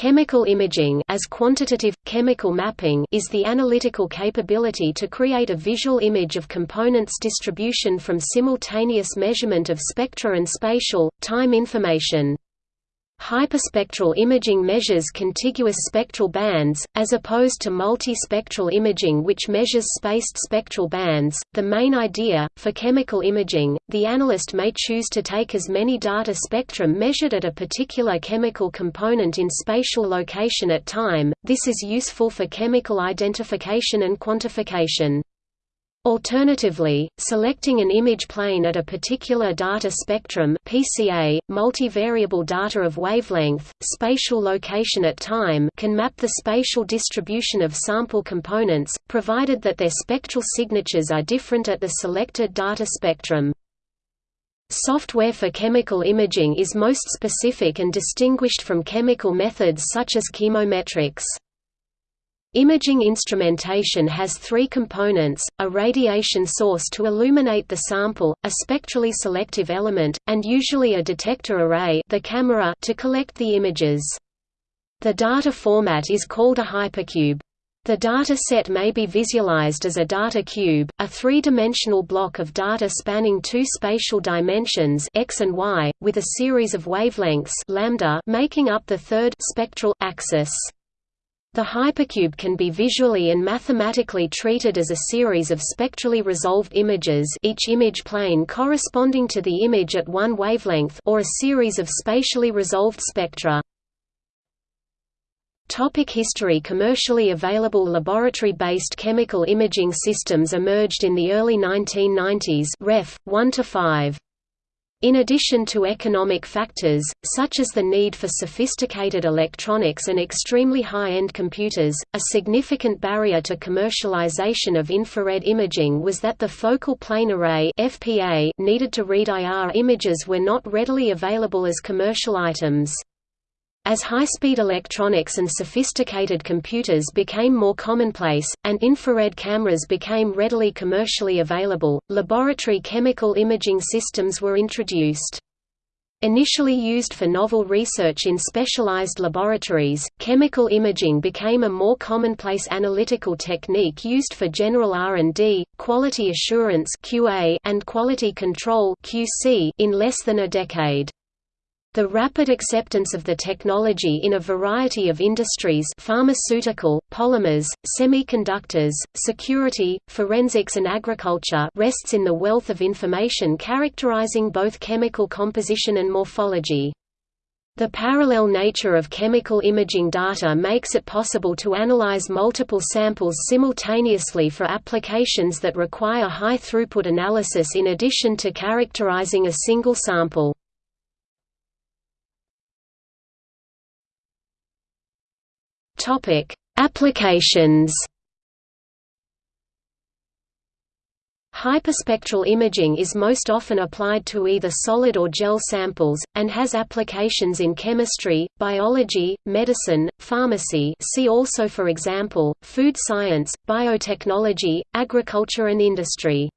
Chemical imaging as quantitative, chemical mapping is the analytical capability to create a visual image of components distribution from simultaneous measurement of spectra and spatial, time information. Hyperspectral imaging measures contiguous spectral bands, as opposed to multispectral imaging which measures spaced spectral bands. The main idea, for chemical imaging, the analyst may choose to take as many data spectrum measured at a particular chemical component in spatial location at time, this is useful for chemical identification and quantification. Alternatively, selecting an image plane at a particular data spectrum PCA, multivariable data of wavelength, spatial location at time can map the spatial distribution of sample components, provided that their spectral signatures are different at the selected data spectrum. Software for chemical imaging is most specific and distinguished from chemical methods such as chemometrics. Imaging instrumentation has three components, a radiation source to illuminate the sample, a spectrally selective element, and usually a detector array the camera to collect the images. The data format is called a hypercube. The data set may be visualized as a data cube, a three-dimensional block of data spanning two spatial dimensions x and y, with a series of wavelengths lambda making up the third spectral axis. The hypercube can be visually and mathematically treated as a series of spectrally resolved images each image plane corresponding to the image at one wavelength or a series of spatially resolved spectra. Topic history Commercially available laboratory-based chemical imaging systems emerged in the early 1990s ref. 1 to 5. In addition to economic factors, such as the need for sophisticated electronics and extremely high-end computers, a significant barrier to commercialization of infrared imaging was that the focal plane array needed to read IR images were not readily available as commercial items. As high-speed electronics and sophisticated computers became more commonplace, and infrared cameras became readily commercially available, laboratory chemical imaging systems were introduced. Initially used for novel research in specialized laboratories, chemical imaging became a more commonplace analytical technique used for general R&D, quality assurance and quality control in less than a decade. The rapid acceptance of the technology in a variety of industries pharmaceutical, polymers, semiconductors, security, forensics and agriculture rests in the wealth of information characterizing both chemical composition and morphology. The parallel nature of chemical imaging data makes it possible to analyze multiple samples simultaneously for applications that require high-throughput analysis in addition to characterizing a single sample. Topic: Applications. Hyperspectral imaging is most often applied to either solid or gel samples, and has applications in chemistry, biology, medicine, pharmacy see also for example, food science, biotechnology, agriculture and industry.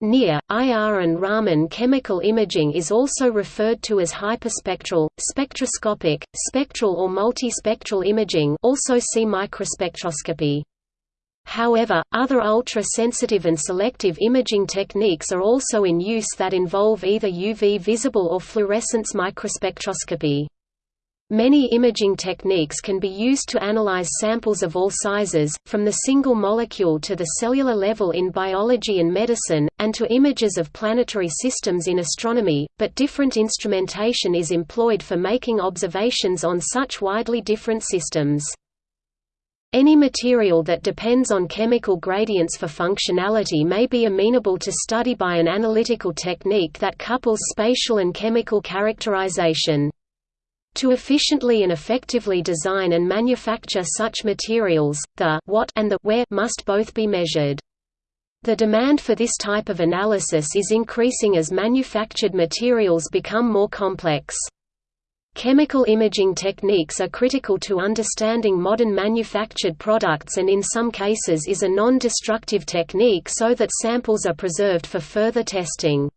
NIR, IR and Raman chemical imaging is also referred to as hyperspectral, spectroscopic, spectral or multispectral imaging also see microspectroscopy. However, other ultra-sensitive and selective imaging techniques are also in use that involve either UV visible or fluorescence microspectroscopy. Many imaging techniques can be used to analyze samples of all sizes, from the single molecule to the cellular level in biology and medicine, and to images of planetary systems in astronomy, but different instrumentation is employed for making observations on such widely different systems. Any material that depends on chemical gradients for functionality may be amenable to study by an analytical technique that couples spatial and chemical characterization. To efficiently and effectively design and manufacture such materials, the what and the where must both be measured. The demand for this type of analysis is increasing as manufactured materials become more complex. Chemical imaging techniques are critical to understanding modern manufactured products and in some cases is a non-destructive technique so that samples are preserved for further testing.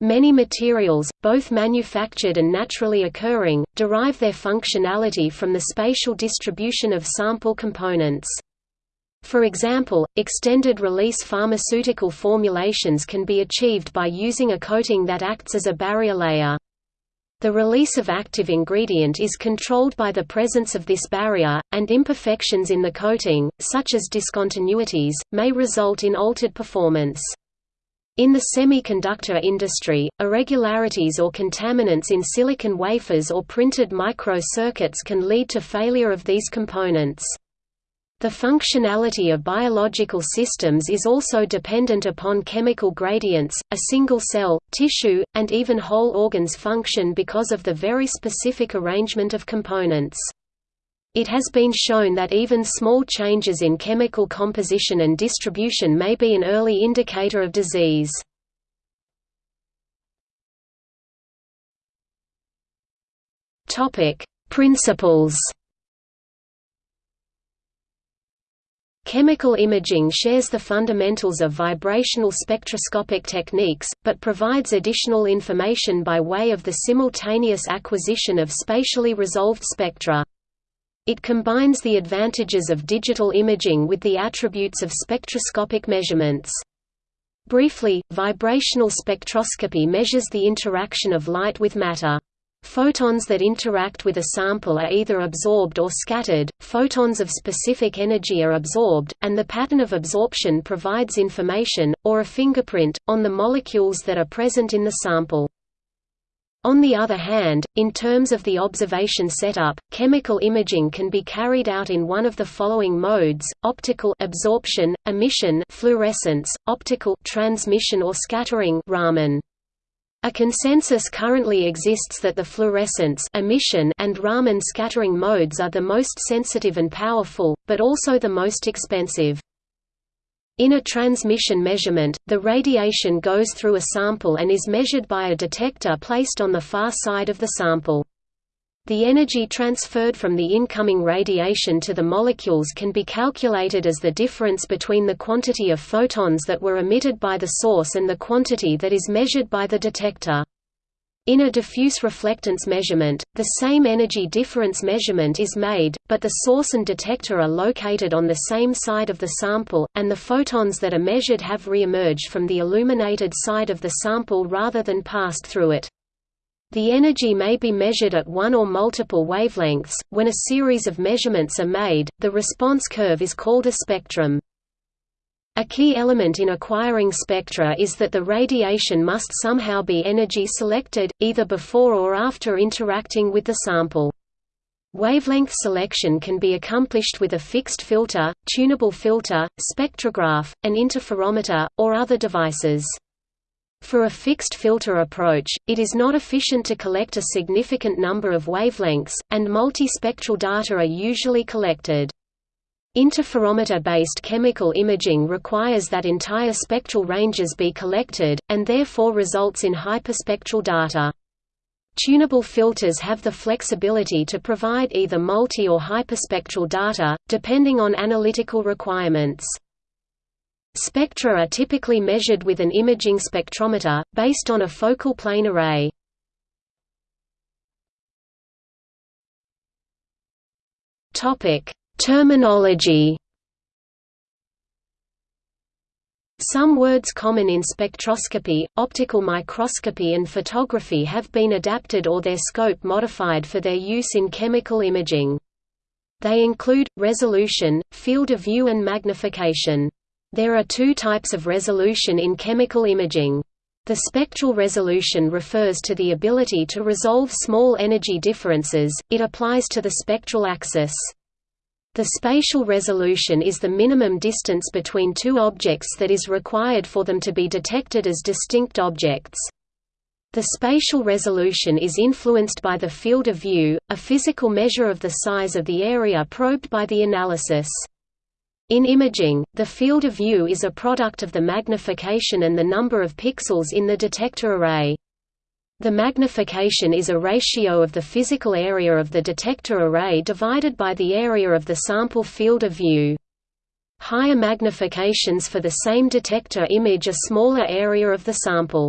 Many materials, both manufactured and naturally occurring, derive their functionality from the spatial distribution of sample components. For example, extended-release pharmaceutical formulations can be achieved by using a coating that acts as a barrier layer. The release of active ingredient is controlled by the presence of this barrier, and imperfections in the coating, such as discontinuities, may result in altered performance. In the semiconductor industry, irregularities or contaminants in silicon wafers or printed micro-circuits can lead to failure of these components. The functionality of biological systems is also dependent upon chemical gradients. A single cell, tissue, and even whole organs function because of the very specific arrangement of components. It has been shown that even small changes in chemical composition and distribution may be an early indicator of disease. Principles Chemical imaging shares the fundamentals of vibrational spectroscopic techniques, but provides additional information by way of the simultaneous acquisition of spatially resolved spectra. It combines the advantages of digital imaging with the attributes of spectroscopic measurements. Briefly, vibrational spectroscopy measures the interaction of light with matter. Photons that interact with a sample are either absorbed or scattered, photons of specific energy are absorbed, and the pattern of absorption provides information, or a fingerprint, on the molecules that are present in the sample. On the other hand, in terms of the observation setup, chemical imaging can be carried out in one of the following modes: optical absorption, emission, fluorescence, optical transmission or scattering, Raman. A consensus currently exists that the fluorescence emission and Raman scattering modes are the most sensitive and powerful, but also the most expensive. In a transmission measurement, the radiation goes through a sample and is measured by a detector placed on the far side of the sample. The energy transferred from the incoming radiation to the molecules can be calculated as the difference between the quantity of photons that were emitted by the source and the quantity that is measured by the detector. In a diffuse reflectance measurement, the same energy difference measurement is made, but the source and detector are located on the same side of the sample, and the photons that are measured have re-emerged from the illuminated side of the sample rather than passed through it. The energy may be measured at one or multiple wavelengths. When a series of measurements are made, the response curve is called a spectrum. A key element in acquiring spectra is that the radiation must somehow be energy selected, either before or after interacting with the sample. Wavelength selection can be accomplished with a fixed filter, tunable filter, spectrograph, an interferometer, or other devices. For a fixed filter approach, it is not efficient to collect a significant number of wavelengths, and multispectral data are usually collected. Interferometer-based chemical imaging requires that entire spectral ranges be collected, and therefore results in hyperspectral data. Tunable filters have the flexibility to provide either multi- or hyperspectral data, depending on analytical requirements. Spectra are typically measured with an imaging spectrometer, based on a focal plane array. Topic Terminology Some words common in spectroscopy, optical microscopy and photography have been adapted or their scope modified for their use in chemical imaging. They include, resolution, field of view and magnification. There are two types of resolution in chemical imaging. The spectral resolution refers to the ability to resolve small energy differences, it applies to the spectral axis. The spatial resolution is the minimum distance between two objects that is required for them to be detected as distinct objects. The spatial resolution is influenced by the field of view, a physical measure of the size of the area probed by the analysis. In imaging, the field of view is a product of the magnification and the number of pixels in the detector array. The magnification is a ratio of the physical area of the detector array divided by the area of the sample field of view. Higher magnifications for the same detector image a smaller area of the sample.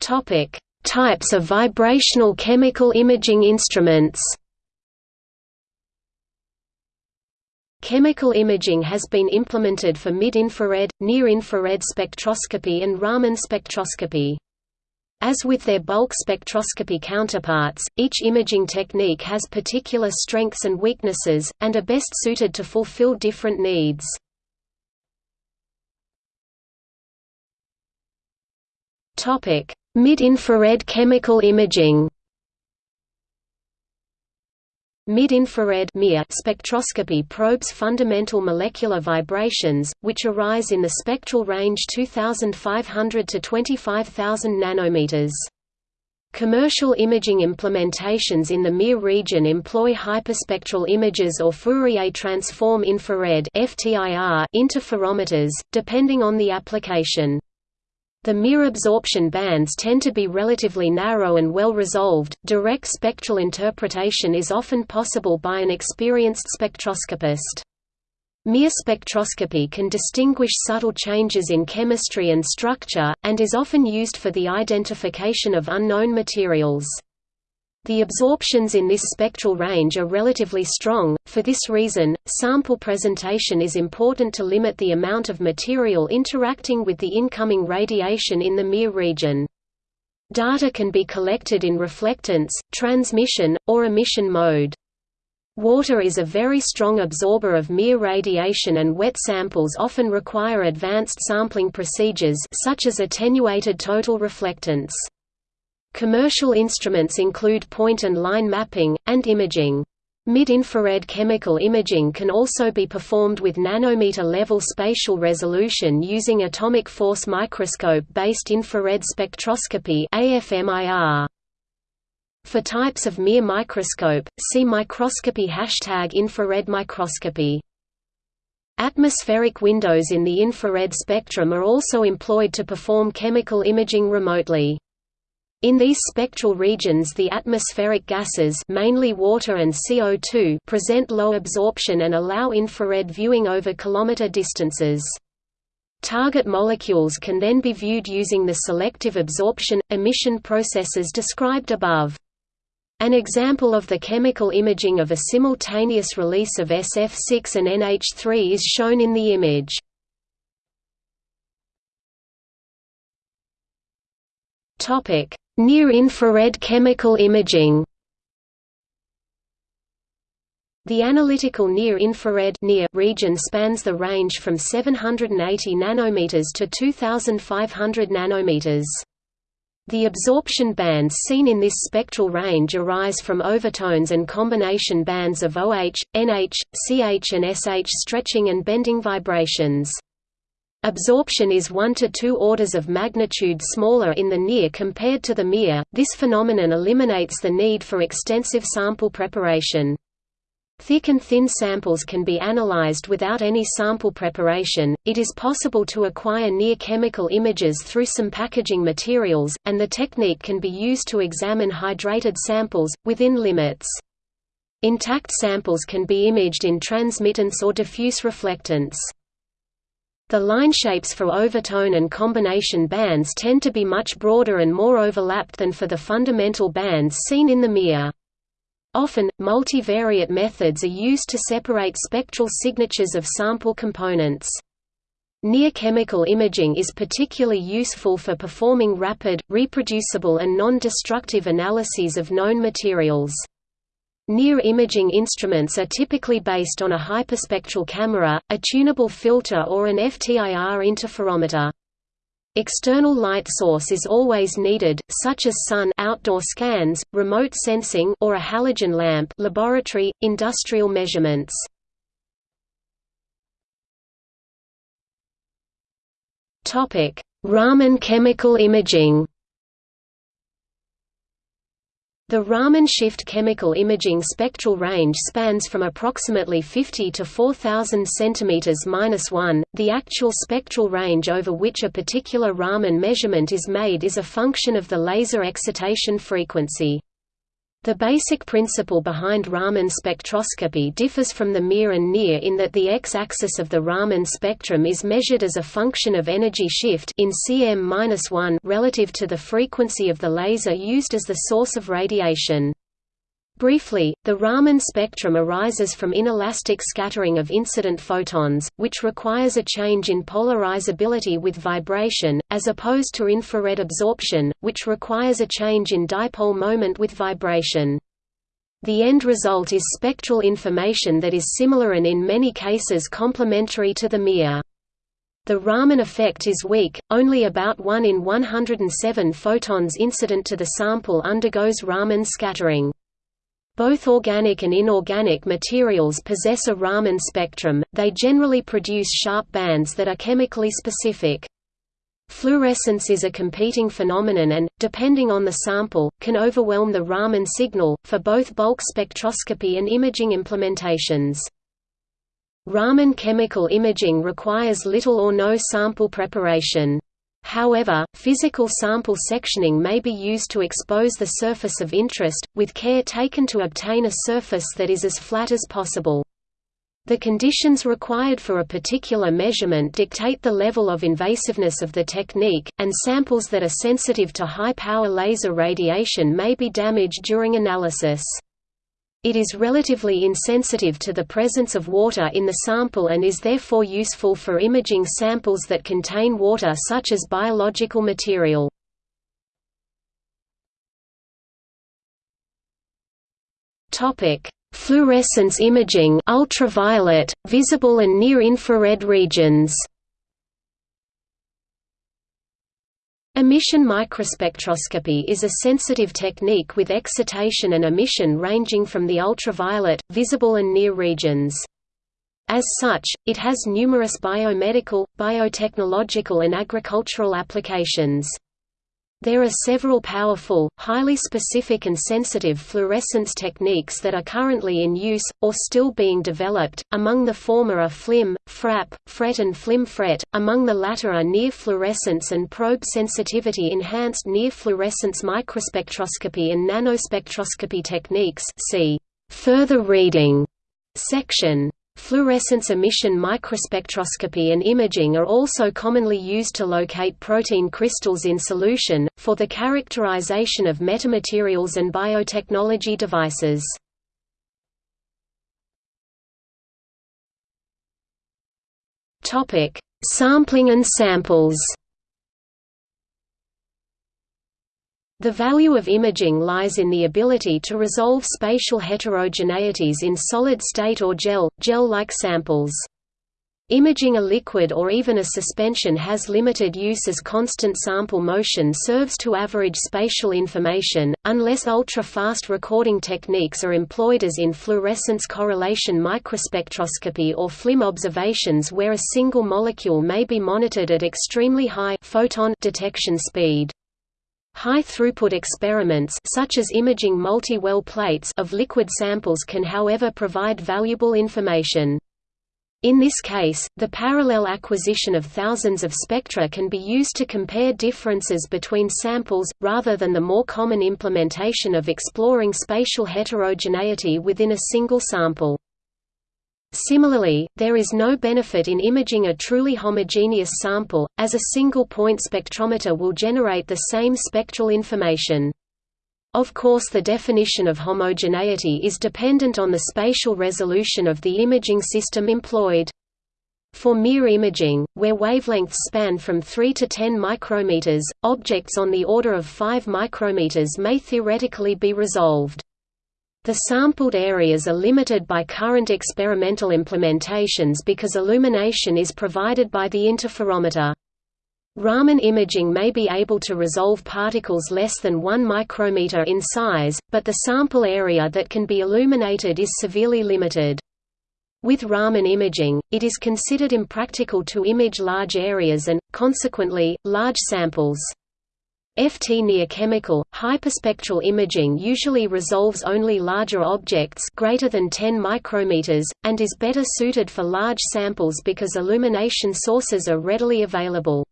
Types of vibrational chemical imaging instruments Chemical imaging has been implemented for mid-infrared, near-infrared spectroscopy and Raman spectroscopy. As with their bulk spectroscopy counterparts, each imaging technique has particular strengths and weaknesses, and are best suited to fulfill different needs. Mid-infrared chemical imaging Mid-infrared spectroscopy probes fundamental molecular vibrations, which arise in the spectral range 2500 to 25000 nanometers. Commercial imaging implementations in the MIR region employ hyperspectral images or Fourier transform infrared interferometers, depending on the application. The MIR absorption bands tend to be relatively narrow and well resolved. Direct spectral interpretation is often possible by an experienced spectroscopist. MIR spectroscopy can distinguish subtle changes in chemistry and structure, and is often used for the identification of unknown materials. The absorptions in this spectral range are relatively strong, for this reason, sample presentation is important to limit the amount of material interacting with the incoming radiation in the MIR region. Data can be collected in reflectance, transmission, or emission mode. Water is a very strong absorber of MIR radiation and wet samples often require advanced sampling procedures such as attenuated total reflectance. Commercial instruments include point and line mapping, and imaging. Mid-infrared chemical imaging can also be performed with nanometer-level spatial resolution using atomic force microscope-based infrared spectroscopy. For types of MIR microscope, see microscopy hashtag infrared microscopy. Atmospheric windows in the infrared spectrum are also employed to perform chemical imaging remotely. In these spectral regions the atmospheric gases mainly water and CO2 present low absorption and allow infrared viewing over kilometer distances. Target molecules can then be viewed using the selective absorption, emission processes described above. An example of the chemical imaging of a simultaneous release of SF6 and NH3 is shown in the image. Topic: Near-infrared chemical imaging The analytical near-infrared region spans the range from 780 nanometers to 2500 nanometers. The absorption bands seen in this spectral range arise from overtones and combination bands of OH, NH, CH and SH stretching and bending vibrations. Absorption is 1 to 2 orders of magnitude smaller in the near compared to the MIR. This phenomenon eliminates the need for extensive sample preparation. Thick and thin samples can be analyzed without any sample preparation. It is possible to acquire near chemical images through some packaging materials, and the technique can be used to examine hydrated samples, within limits. Intact samples can be imaged in transmittance or diffuse reflectance. The line shapes for overtone and combination bands tend to be much broader and more overlapped than for the fundamental bands seen in the MIR. Often, multivariate methods are used to separate spectral signatures of sample components. Near-chemical imaging is particularly useful for performing rapid, reproducible and non-destructive analyses of known materials. Near imaging instruments are typically based on a hyperspectral camera, a tunable filter or an FTIR interferometer. External light source is always needed, such as sun outdoor scans, remote sensing or a halogen lamp laboratory, industrial measurements. Raman chemical imaging the Raman shift chemical imaging spectral range spans from approximately 50 to 4000 cm-1. The actual spectral range over which a particular Raman measurement is made is a function of the laser excitation frequency. The basic principle behind Raman spectroscopy differs from the MIR and NIR in that the x-axis of the Raman spectrum is measured as a function of energy shift in cm-1 relative to the frequency of the laser used as the source of radiation. Briefly, the Raman spectrum arises from inelastic scattering of incident photons, which requires a change in polarizability with vibration, as opposed to infrared absorption, which requires a change in dipole moment with vibration. The end result is spectral information that is similar and in many cases complementary to the MIR. The Raman effect is weak, only about 1 in 107 photons incident to the sample undergoes Raman scattering. Both organic and inorganic materials possess a Raman spectrum, they generally produce sharp bands that are chemically specific. Fluorescence is a competing phenomenon and, depending on the sample, can overwhelm the Raman signal, for both bulk spectroscopy and imaging implementations. Raman chemical imaging requires little or no sample preparation. However, physical sample sectioning may be used to expose the surface of interest, with care taken to obtain a surface that is as flat as possible. The conditions required for a particular measurement dictate the level of invasiveness of the technique, and samples that are sensitive to high-power laser radiation may be damaged during analysis. It is relatively insensitive to the presence of water in the sample and is therefore useful for imaging samples that contain water such as biological material. Fluorescence imaging ultraviolet, visible and near-infrared regions Emission microspectroscopy is a sensitive technique with excitation and emission ranging from the ultraviolet, visible and near regions. As such, it has numerous biomedical, biotechnological and agricultural applications. There are several powerful, highly specific and sensitive fluorescence techniques that are currently in use, or still being developed, among the former are FLIM, FRAP, FRET and FLIM-FRET, among the latter are near fluorescence and probe sensitivity enhanced near fluorescence microspectroscopy and nanospectroscopy techniques see further reading section. Fluorescence emission microspectroscopy and imaging are also commonly used to locate protein crystals in solution, for the characterization of metamaterials and biotechnology devices. Sampling and samples The value of imaging lies in the ability to resolve spatial heterogeneities in solid-state or gel, gel-like samples. Imaging a liquid or even a suspension has limited use as constant sample motion serves to average spatial information, unless ultra-fast recording techniques are employed as in fluorescence correlation microspectroscopy or FLIM observations where a single molecule may be monitored at extremely high photon detection speed. High-throughput experiments such as imaging multi-well plates of liquid samples can however provide valuable information. In this case, the parallel acquisition of thousands of spectra can be used to compare differences between samples, rather than the more common implementation of exploring spatial heterogeneity within a single sample. Similarly, there is no benefit in imaging a truly homogeneous sample, as a single-point spectrometer will generate the same spectral information. Of course the definition of homogeneity is dependent on the spatial resolution of the imaging system employed. For MIR imaging, where wavelengths span from 3 to 10 micrometers, objects on the order of 5 micrometers may theoretically be resolved. The sampled areas are limited by current experimental implementations because illumination is provided by the interferometer. Raman imaging may be able to resolve particles less than 1 micrometer in size, but the sample area that can be illuminated is severely limited. With Raman imaging, it is considered impractical to image large areas and, consequently, large samples. FT near chemical, hyperspectral imaging usually resolves only larger objects greater than 10 micrometers, and is better suited for large samples because illumination sources are readily available.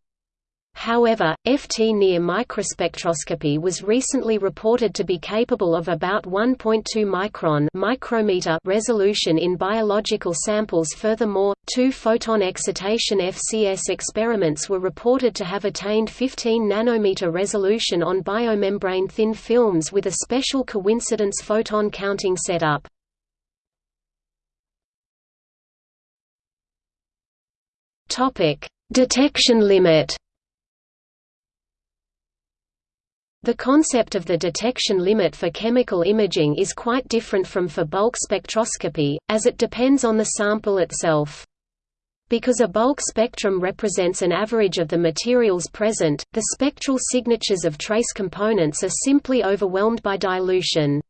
However, FT near microspectroscopy was recently reported to be capable of about 1.2 micron micrometer resolution in biological samples furthermore, two photon excitation FCS experiments were reported to have attained 15 nanometer resolution on biomembrane thin films with a special coincidence photon counting setup. Topic: Detection limit The concept of the detection limit for chemical imaging is quite different from for bulk spectroscopy, as it depends on the sample itself. Because a bulk spectrum represents an average of the materials present, the spectral signatures of trace components are simply overwhelmed by dilution.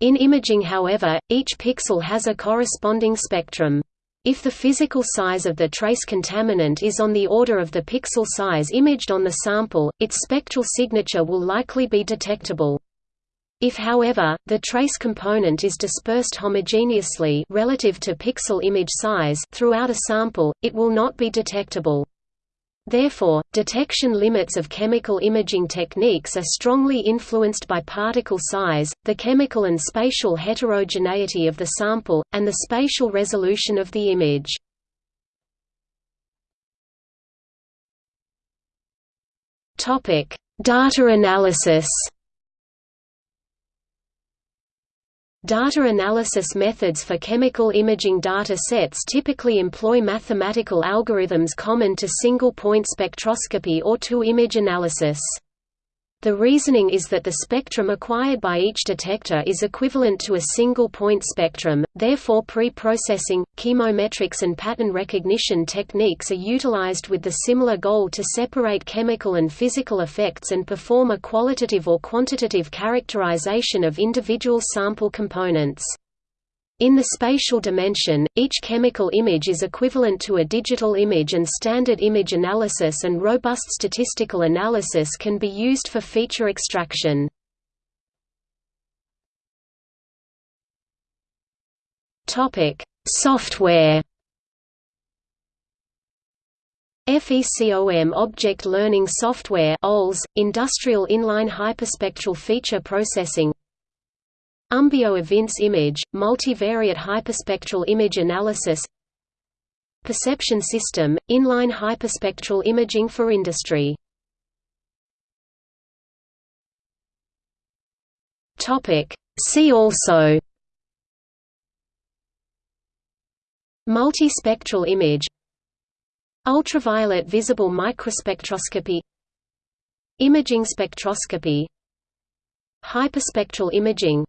In imaging however, each pixel has a corresponding spectrum. If the physical size of the trace contaminant is on the order of the pixel size imaged on the sample, its spectral signature will likely be detectable. If however, the trace component is dispersed homogeneously relative to pixel image size throughout a sample, it will not be detectable. Therefore, detection limits of chemical imaging techniques are strongly influenced by particle size, the chemical and spatial heterogeneity of the sample, and the spatial resolution of the image. Data analysis Data analysis methods for chemical imaging data sets typically employ mathematical algorithms common to single-point spectroscopy or to image analysis. The reasoning is that the spectrum acquired by each detector is equivalent to a single-point spectrum, therefore pre-processing, chemometrics and pattern recognition techniques are utilized with the similar goal to separate chemical and physical effects and perform a qualitative or quantitative characterization of individual sample components. In the spatial dimension, each chemical image is equivalent to a digital image and standard image analysis and robust statistical analysis can be used for feature extraction. Software FECOM Object Learning Software OLS, Industrial Inline Hyperspectral Feature Processing Umbio Evince image, multivariate hyperspectral image analysis. Perception system, inline hyperspectral imaging for industry. See also. Multispectral image. Ultraviolet visible microspectroscopy. Imaging spectroscopy. Hyperspectral imaging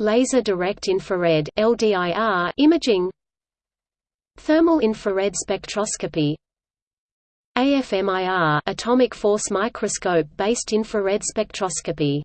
Laser direct infrared LDIR imaging Thermal infrared spectroscopy AFMIR atomic force microscope based infrared spectroscopy